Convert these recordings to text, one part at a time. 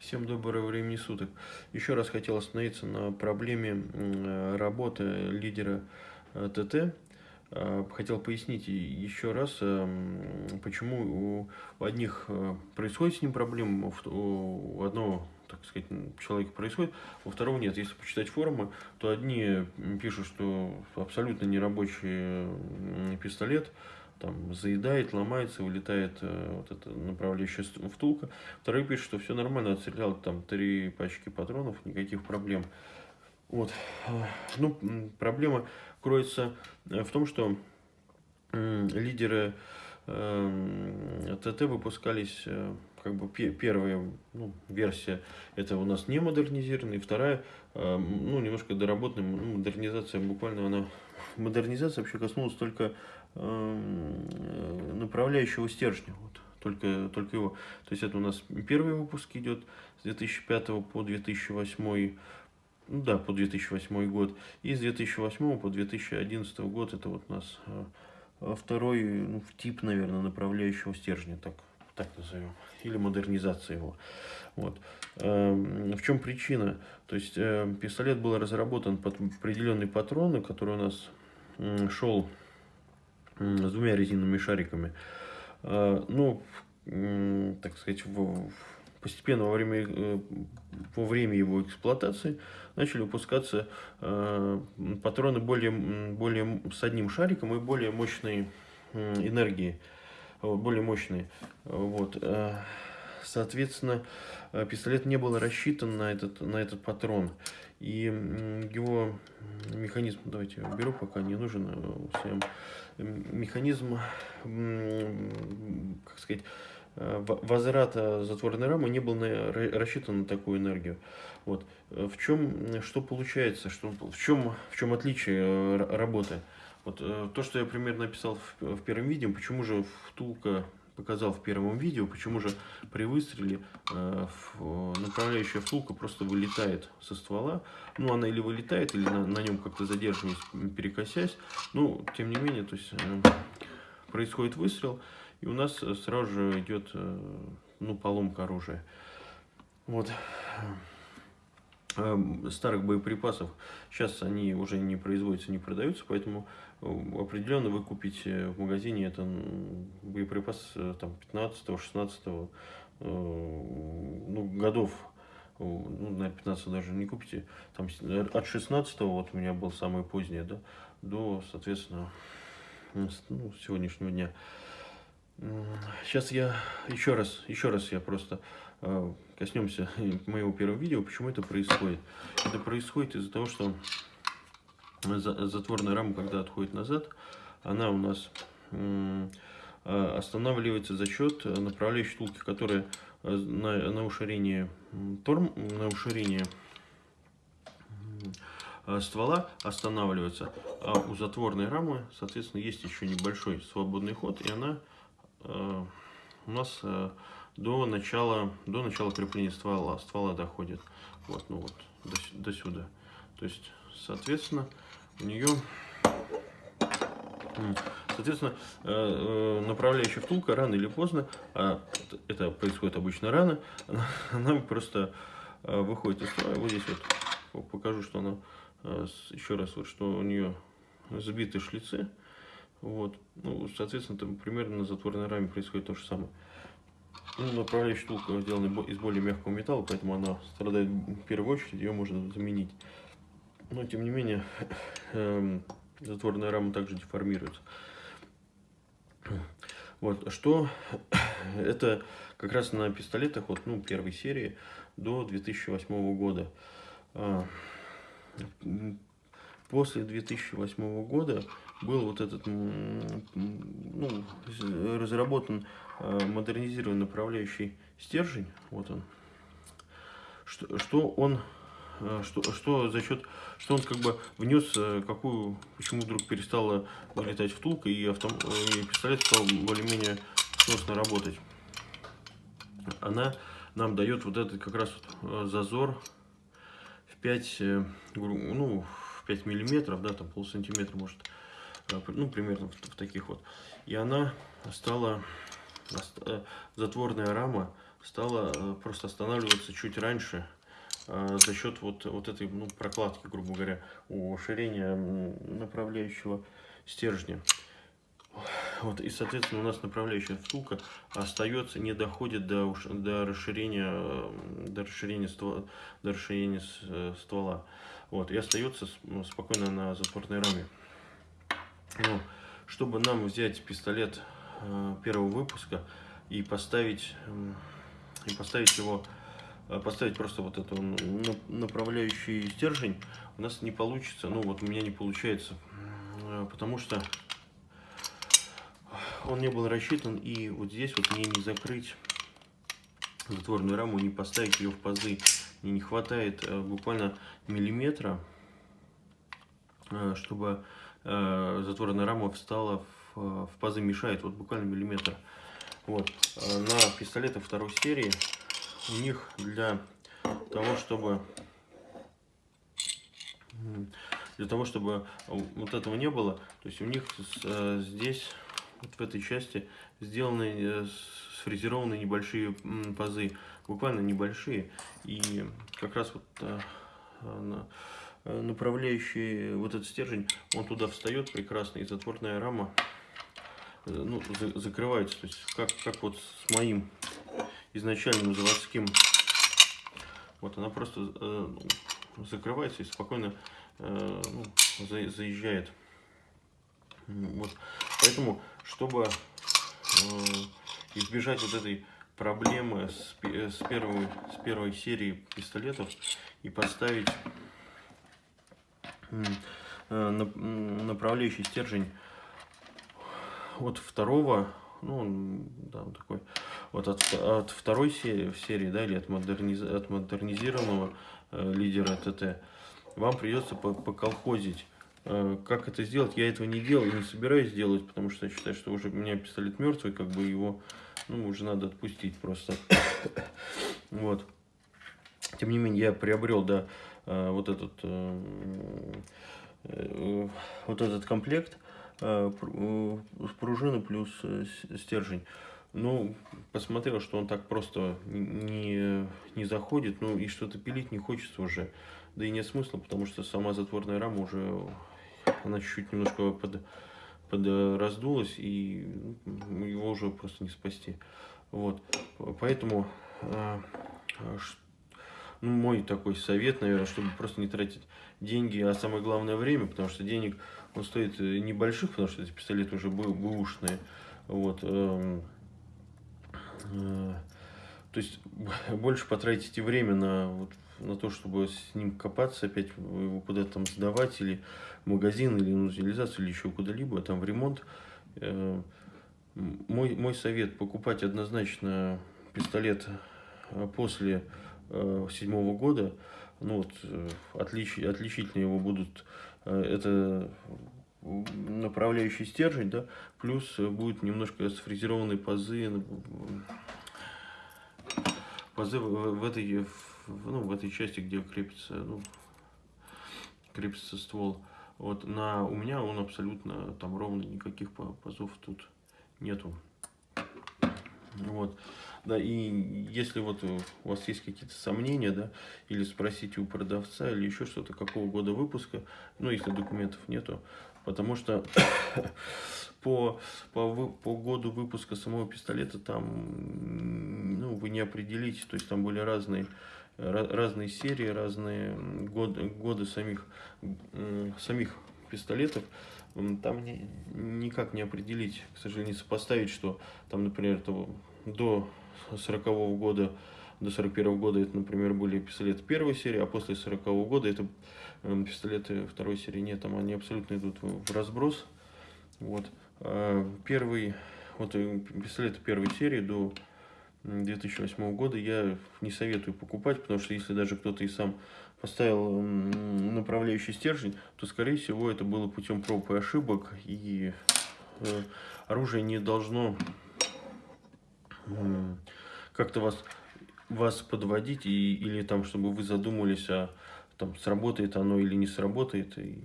Всем доброго времени суток. Еще раз хотел остановиться на проблеме работы лидера э, ТТ. Э, хотел пояснить еще раз, э, почему у одних происходит с ним проблема, у одного так сказать, человека происходит, у второго нет. Если почитать форумы, то одни пишут, что абсолютно нерабочий пистолет, там заедает, ломается, вылетает э, вот эта направляющая втулка. Второй пишет, что все нормально, отстрелял там три пачки патронов, никаких проблем. Вот. Ну, проблема кроется э, в том, что э, лидеры э, ТТ выпускались, э, как бы первая ну, версия, это у нас не модернизированная, и вторая, э, ну, немножко доработанная, модернизация, буквально она, модернизация вообще коснулась только направляющего стержня. Вот, только, только его. То есть это у нас первый выпуск идет с 2005 по 2008 ну да, по 2008 год. И с 2008 по 2011 год это вот у нас э, второй ну, тип, наверное, направляющего стержня, так, так назовем, или модернизация его. Вот. Эм, в чем причина? То есть э, пистолет был разработан под определенные патроны, который у нас шел с двумя резиновыми шариками. А, ну, так сказать, постепенно во время, э, во время его эксплуатации начали выпускаться а, патроны более, более с одним шариком и более мощной энергии, более мощные. Вот. Соответственно, пистолет не был рассчитан на этот, на этот патрон. И его механизм, давайте я беру, пока не нужен э, всем, механизм, как сказать, э, возврата затворной рамы не был на, рассчитан на такую энергию. Вот. В чем, что получается, что, в, чем, в чем отличие э, работы? Вот, то, что я примерно описал в, в первом видео, почему же втулка показал в первом видео, почему же при выстреле э, направляющая втулка просто вылетает со ствола. Ну, она или вылетает, или на, на нем как-то задерживаясь, перекосясь. Ну, тем не менее, то есть э, происходит выстрел, и у нас сразу же идет э, ну, поломка оружия. Вот. Эм, старых боеприпасов. Сейчас они уже не производятся, не продаются, поэтому э, определенно вы купите в магазине это боеприпас э, там 15-16 э, ну, годов ну, на 15 даже не купите, там от 16 вот у меня был самый поздний, да, до, соответственно, ну, сегодняшнего дня. Сейчас я еще раз, еще раз я просто э, коснемся моего первого видео, почему это происходит. Это происходит из-за того, что затворная рама, когда отходит назад, она у нас э, останавливается за счет направляющей втулки, которая э, на, на уширение торм, на уширение ствола останавливается, а у затворной рамы, соответственно, есть еще небольшой свободный ход, и она Э, у нас э, до начала, до начала крепления ствола, ствола доходит. Вот, ну вот, до, до сюда. То есть, соответственно, у нее, соответственно, э, направляющая втулка рано или поздно, а это происходит обычно рано, она просто выходит из строя. Вот здесь вот покажу, что она, еще раз, вот, что у нее сбиты шлицы. Вот. Ну, соответственно, там примерно на затворной раме происходит то же самое. Ну, направляющая штука сделана из более мягкого металла, поэтому она страдает в первую очередь, ее можно заменить. Но, тем не менее, э, затворная рама также деформируется. Вот, что это как раз на пистолетах вот, ну, первой серии до 2008 года. А, после 2008 года был вот этот, ну, разработан э, модернизированный направляющий стержень, вот он, что, что он, э, что, что за счет, что он как бы внес, э, какую, почему вдруг перестала вылетать втулка и, автом, и пистолет стал более-менее сносно работать. Она нам дает вот этот как раз вот зазор в 5, ну, в 5 миллиметров, да, там полсантиметра может Э, ну, примерно в, в таких вот. И она стала, э, затворная рама стала э, просто останавливаться чуть раньше э, за счет вот, вот этой ну, прокладки, грубо говоря, уширения направляющего стержня. Вот, и, соответственно, у нас направляющая втулка остается, не доходит до, до расширения, до расширения, ствола, до расширения ствола. Вот, и остается спокойно на затворной раме. Ну, чтобы нам взять пистолет э, первого выпуска и поставить, и поставить его, э, поставить просто вот эту направляющий стержень, у нас не получится, ну вот у меня не получается, э, потому что он не был рассчитан, и вот здесь вот мне не закрыть затворную раму, не поставить ее в пазы, мне не хватает буквально миллиметра, чтобы затворная рама встала в, в пазы, мешает, вот буквально миллиметр. Вот. Э, на пистолетах второй серии у них для того, чтобы для того, чтобы вот этого не было, то есть у них э, здесь, вот в этой части, сделаны, э, сфрезерованы небольшие пазы, буквально небольшие, и как раз вот Э, направляющий вот этот стержень, он туда встает прекрасно, и затворная рама э, ну, за, закрывается. То есть как, как вот с моим изначальным заводским, вот она просто э, закрывается и спокойно э, ну, за, заезжает. Вот. Поэтому, чтобы э, избежать вот этой проблемы с, с, первой, с первой серии пистолетов и поставить Э, направляющий стержень от второго, ну, да, вот такой, вот от, от второй серии, серии, да, или от, модерниз, от модернизированного э, лидера ТТ, вам придется поколхозить. Э, как это сделать? Я этого не делал и не собираюсь делать, потому что я считаю, что уже у меня пистолет мертвый, как бы его, ну, уже надо отпустить просто. вот. Тем не менее, я приобрел, да, Э, вот этот, э, э, вот этот комплект пружины плюс стержень. Ну, посмотрел, что он так просто не, не заходит, ну и что-то пилить не хочется уже. Да и нет смысла, потому что сама затворная рама уже, она чуть-чуть немножко под, под раздулась, и ну, его уже просто не спасти. Вот, поэтому ну, мой такой совет, наверное, чтобы просто не тратить деньги, а самое главное время, потому что денег он стоит э, небольших, потому что эти пистолеты уже бэушные. Вот. Эм, э, то есть больше потратите время на, вот, на то, чтобы с ним копаться, опять его куда-то там сдавать, или в магазин, или на утилизацию, или еще куда-либо, там в ремонт. Э, мой, мой совет покупать однозначно пистолет после седьмого года, ну вот, э, отлич, отличительные его будут, э, это направляющий стержень, да, плюс будет немножко сфрезерованные пазы, пазы в, в этой, ну, в этой части, где крепится, ну, крепится ствол. Вот на у меня он абсолютно там ровно никаких пазов тут нету. Вот. Да, и если вот у вас есть какие-то сомнения, да, или спросите у продавца, или еще что-то, какого года выпуска, ну, если документов нету, потому что по, по, по году выпуска самого пистолета там, ну, вы не определите, то есть там были разные, разные серии, разные годы, годы самих, самих пистолетов, там не, никак не определить, к сожалению, сопоставить, что там, например, то, до 40 -го года до 41 -го года это, например, были пистолеты первой серии, а после 40 -го года это э, пистолеты второй серии. Нет, там они абсолютно идут в разброс. Вот. А первый, вот э, пистолеты первой серии до 2008 года я не советую покупать, потому что если даже кто-то и сам поставил направляющий стержень, то, скорее всего, это было путем проб и ошибок, и э, оружие не должно как-то вас, вас подводить, и, или там, чтобы вы задумались, а там сработает оно или не сработает, и,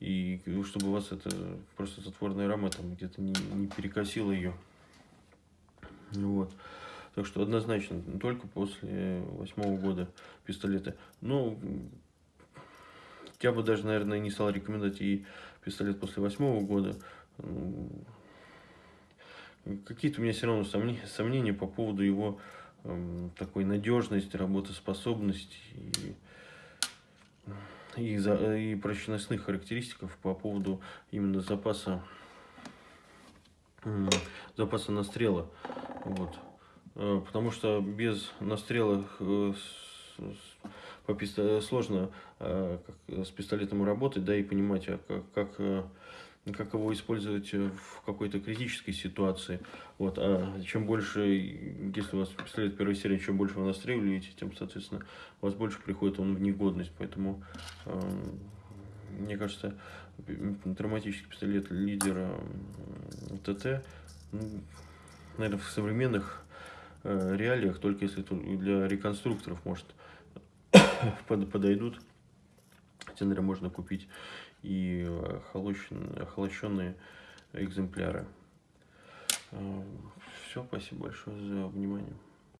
и, и чтобы вас это просто затворная рама там где-то не, не перекосила ее. Вот. Так что однозначно, только после восьмого года пистолеты. Ну, я бы даже, наверное, не стал рекомендовать и пистолет после восьмого года. Какие-то у меня все равно сомнения, по поводу его э, такой надежности, работоспособности и и, за, и прочностных характеристиков по поводу именно запаса запаса настрела. Вот. Э, потому что без настрела э, пистолету сложно э, с пистолетом работать, да, и понимать, а как, как его использовать в какой-то критической ситуации. Вот. А чем больше, если у вас пистолет первой серии, чем больше вы настреливаете, тем, соответственно, у вас больше приходит он в негодность. Поэтому, э, мне кажется, травматический пистолет лидера ТТ, ну, наверное, в современных э, реалиях, только если для реконструкторов, может, подойдут. Наверное, можно купить и охолощенные экземпляры. Все, спасибо большое за внимание.